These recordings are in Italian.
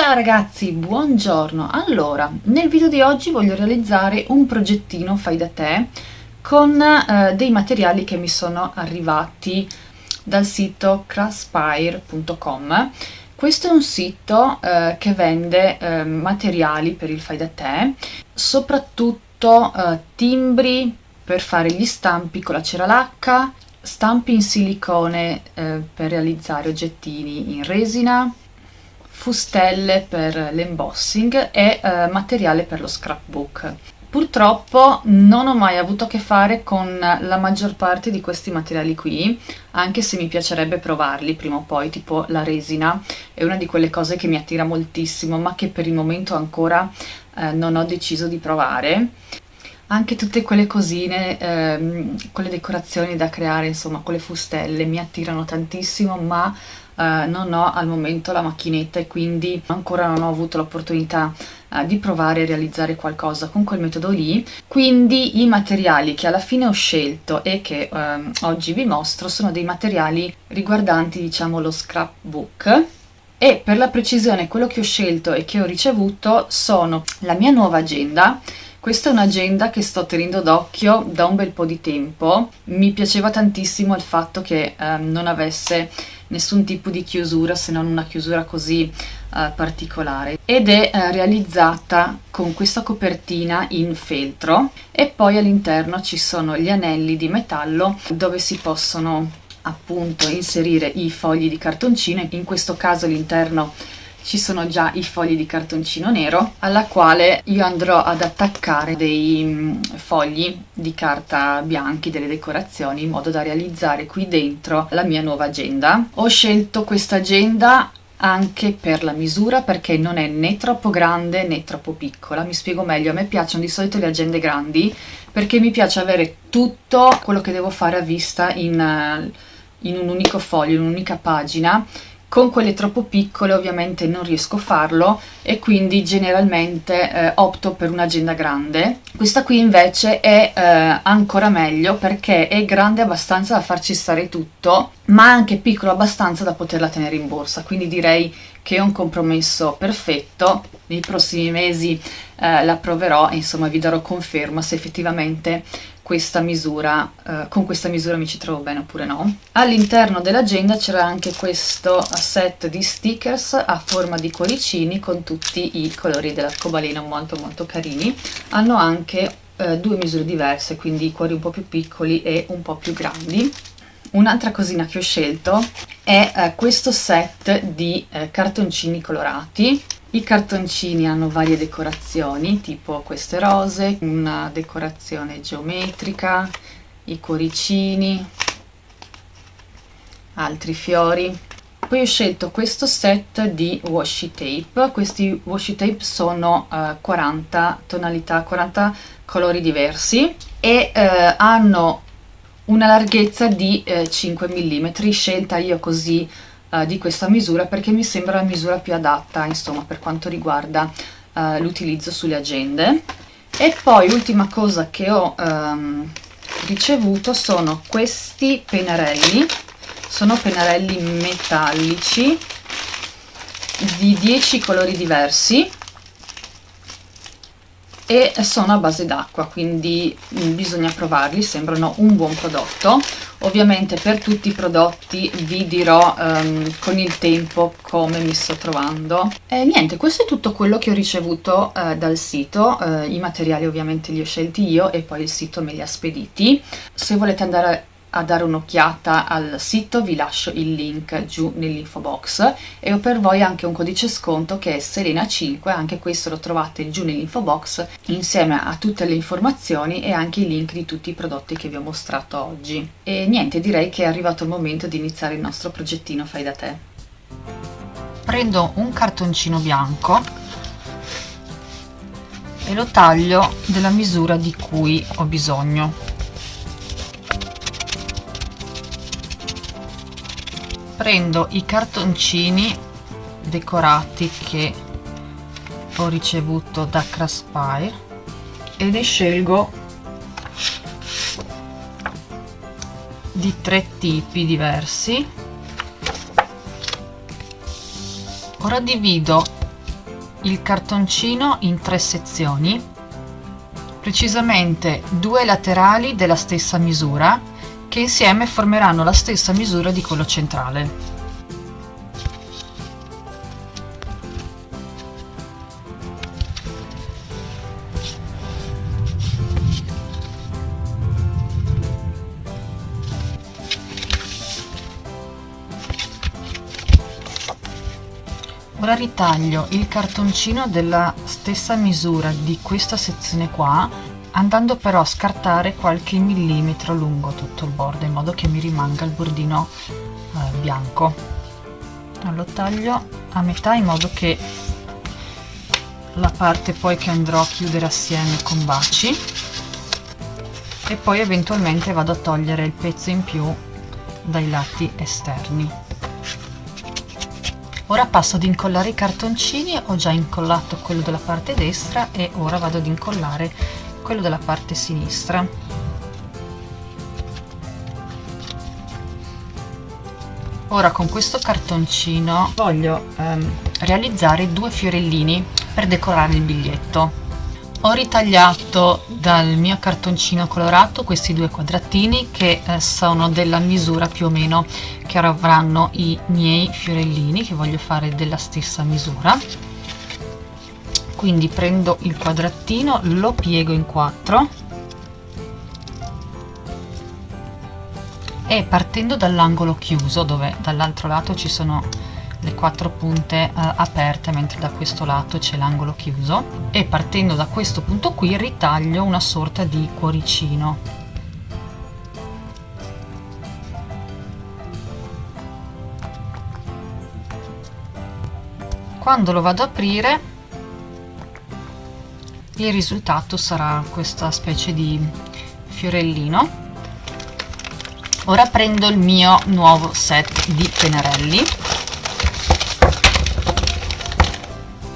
Ciao ragazzi, buongiorno! Allora, nel video di oggi voglio realizzare un progettino fai da te con eh, dei materiali che mi sono arrivati dal sito craspire.com questo è un sito eh, che vende eh, materiali per il fai da te, soprattutto eh, timbri per fare gli stampi con la cera lacca, stampi in silicone eh, per realizzare oggettini in resina, fustelle per l'embossing e eh, materiale per lo scrapbook. Purtroppo non ho mai avuto a che fare con la maggior parte di questi materiali qui, anche se mi piacerebbe provarli prima o poi, tipo la resina, è una di quelle cose che mi attira moltissimo, ma che per il momento ancora eh, non ho deciso di provare. Anche tutte quelle cosine, ehm, quelle decorazioni da creare, insomma, quelle fustelle mi attirano tantissimo, ma eh, non ho al momento la macchinetta e quindi ancora non ho avuto l'opportunità eh, di provare a realizzare qualcosa con quel metodo lì. Quindi i materiali che alla fine ho scelto e che eh, oggi vi mostro sono dei materiali riguardanti diciamo lo scrapbook. E per la precisione quello che ho scelto e che ho ricevuto sono la mia nuova agenda. Questa è un'agenda che sto tenendo d'occhio da un bel po' di tempo. Mi piaceva tantissimo il fatto che eh, non avesse nessun tipo di chiusura se non una chiusura così uh, particolare. Ed è uh, realizzata con questa copertina in feltro. E poi all'interno ci sono gli anelli di metallo dove si possono appunto inserire i fogli di cartoncino. In questo caso all'interno ci sono già i fogli di cartoncino nero alla quale io andrò ad attaccare dei mm, fogli di carta bianchi, delle decorazioni in modo da realizzare qui dentro la mia nuova agenda. Ho scelto questa agenda anche per la misura perché non è né troppo grande né troppo piccola mi spiego meglio, a me piacciono di solito le agende grandi perché mi piace avere tutto quello che devo fare a vista in, eh, in un unico foglio, in un'unica pagina con quelle troppo piccole ovviamente non riesco a farlo e quindi generalmente eh, opto per un'agenda grande. Questa qui invece è eh, ancora meglio perché è grande abbastanza da farci stare tutto ma anche piccolo abbastanza da poterla tenere in borsa quindi direi che è un compromesso perfetto nei prossimi mesi eh, la proverò e insomma vi darò conferma se effettivamente questa misura, eh, con questa misura mi ci trovo bene oppure no. All'interno dell'agenda c'era anche questo set di stickers a forma di cuoricini con tutti i colori dell'arcobaleno molto molto carini. Hanno anche eh, due misure diverse, quindi i cuori un po' più piccoli e un po' più grandi. Un'altra cosina che ho scelto è eh, questo set di eh, cartoncini colorati i cartoncini hanno varie decorazioni, tipo queste rose, una decorazione geometrica, i cuoricini, altri fiori. Poi ho scelto questo set di washi tape, questi washi tape sono uh, 40 tonalità, 40 colori diversi e uh, hanno una larghezza di uh, 5 mm, scelta io così uh, di questa misura perché mi sembra la misura più adatta insomma per quanto riguarda uh, l'utilizzo sulle agende. E poi ultima cosa che ho um, ricevuto sono questi pennarelli. Sono pennarelli metallici di 10 colori diversi e sono a base d'acqua quindi mm, bisogna provarli sembrano un buon prodotto ovviamente per tutti i prodotti vi dirò um, con il tempo come mi sto trovando. E niente questo è tutto quello che ho ricevuto uh, dal sito. Uh, i materiali ovviamente li ho scelti io e poi il sito me li ha spediti. Se volete andare a dare un'occhiata al sito vi lascio il link giù nell'info box e ho per voi anche un codice sconto che è Serena5 anche questo lo trovate giù nell'info box insieme a tutte le informazioni e anche i link di tutti i prodotti che vi ho mostrato oggi. E niente direi che è arrivato il momento di iniziare il nostro progettino fai da te. Prendo un cartoncino bianco e lo taglio della misura di cui ho bisogno prendo i cartoncini decorati che ho ricevuto da Craspire e ne scelgo di tre tipi diversi. Ora divido il cartoncino in tre sezioni, precisamente due laterali della stessa misura, che insieme formeranno la stessa misura di quello centrale. ora ritaglio il cartoncino della stessa misura di questa sezione qua andando però a scartare qualche millimetro lungo tutto il bordo in modo che mi rimanga il bordino eh, bianco. Lo taglio a metà in modo che la parte poi che andrò a chiudere assieme con baci. E poi eventualmente vado a togliere il pezzo in più dai lati esterni. Ora passo ad incollare i cartoncini ho già incollato quello della parte destra e ora vado ad incollare quello della parte sinistra. Ora con questo cartoncino voglio ehm, realizzare due fiorellini per decorare il biglietto. Ho ritagliato dal mio cartoncino colorato questi due quadratini che eh, sono della misura più o meno che avranno i miei fiorellini che voglio fare della stessa misura quindi prendo il quadratino lo piego in quattro. E partendo dall'angolo chiuso dove dall'altro lato ci sono le quattro punte eh, aperte mentre da questo lato c'è l'angolo chiuso. E partendo da questo punto qui ritaglio una sorta di cuoricino. Quando lo vado ad aprire il risultato sarà questa specie di fiorellino. Ora prendo il mio nuovo set di pennarelli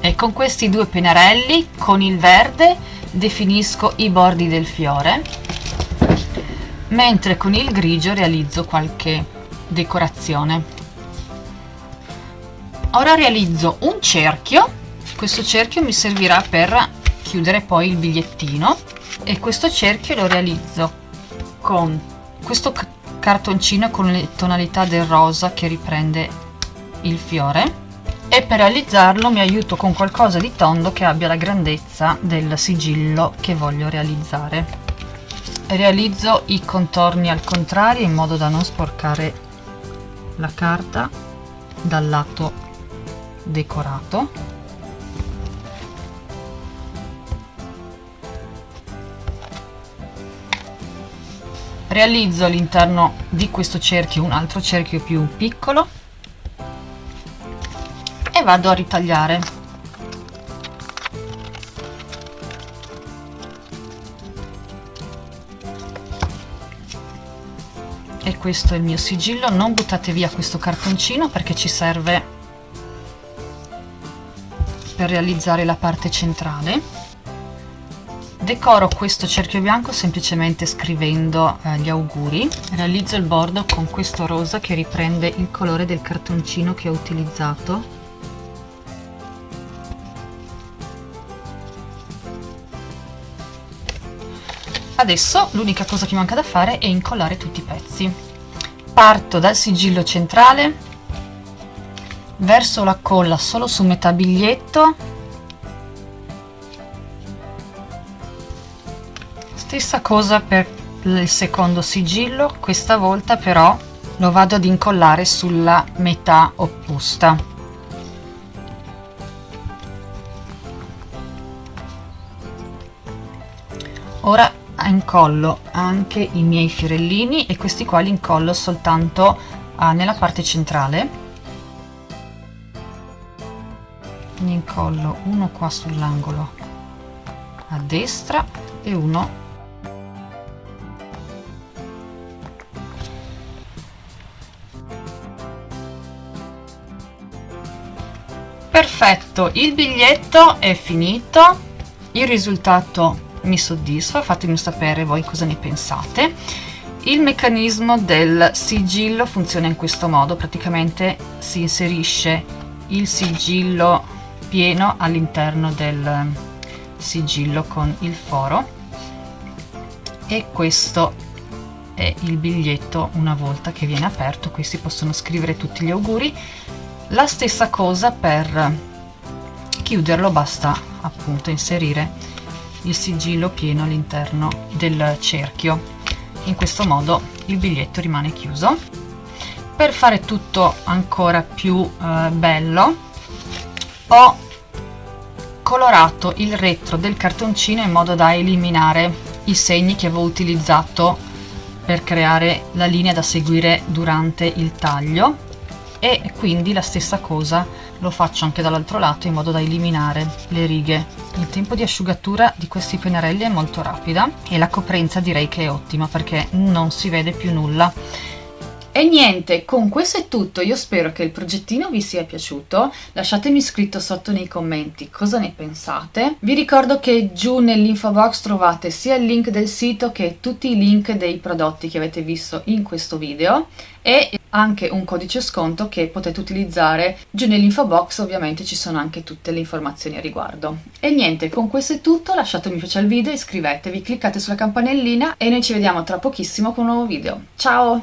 e con questi due pennarelli con il verde definisco i bordi del fiore mentre con il grigio realizzo qualche decorazione. Ora realizzo un cerchio. Questo cerchio mi servirà per chiudere poi il bigliettino e questo cerchio lo realizzo con questo cartoncino con le tonalità del rosa che riprende il fiore e per realizzarlo mi aiuto con qualcosa di tondo che abbia la grandezza del sigillo che voglio realizzare. Realizzo i contorni al contrario in modo da non sporcare la carta dal lato decorato realizzo all'interno di questo cerchio un altro cerchio più piccolo e vado a ritagliare. E questo è il mio sigillo. Non buttate via questo cartoncino perché ci serve per realizzare la parte centrale decoro questo cerchio bianco semplicemente scrivendo eh, gli auguri realizzo il bordo con questo rosa che riprende il colore del cartoncino che ho utilizzato Adesso l'unica cosa che manca da fare è incollare tutti i pezzi. Parto dal sigillo centrale, verso la colla solo su metà biglietto, stessa cosa per il secondo sigillo, questa volta però lo vado ad incollare sulla metà opposta. Ora incollo anche i miei fiorellini e questi qua li incollo soltanto uh, nella parte centrale ne incollo uno qua sull'angolo a destra e uno perfetto il biglietto è finito il risultato mi soddisfa fatemi sapere voi cosa ne pensate. Il meccanismo del sigillo funziona in questo modo praticamente si inserisce il sigillo pieno all'interno del sigillo con il foro e questo è il biglietto una volta che viene aperto qui si possono scrivere tutti gli auguri la stessa cosa per chiuderlo basta appunto inserire il sigillo pieno all'interno del cerchio. In questo modo il biglietto rimane chiuso. Per fare tutto ancora più eh, bello ho colorato il retro del cartoncino in modo da eliminare i segni che avevo utilizzato per creare la linea da seguire durante il taglio e quindi la stessa cosa lo faccio anche dall'altro lato in modo da eliminare le righe. Il tempo di asciugatura di questi pennarelli è molto rapida e la coprenza direi che è ottima perché non si vede più nulla e niente, con questo è tutto, io spero che il progettino vi sia piaciuto, lasciatemi scritto sotto nei commenti cosa ne pensate. Vi ricordo che giù nell'info box trovate sia il link del sito che tutti i link dei prodotti che avete visto in questo video e anche un codice sconto che potete utilizzare. Giù nell'info box ovviamente ci sono anche tutte le informazioni a riguardo. E niente con questo è tutto. Lasciate un mi piace al video iscrivetevi cliccate sulla campanellina e noi ci vediamo tra pochissimo con un nuovo video. Ciao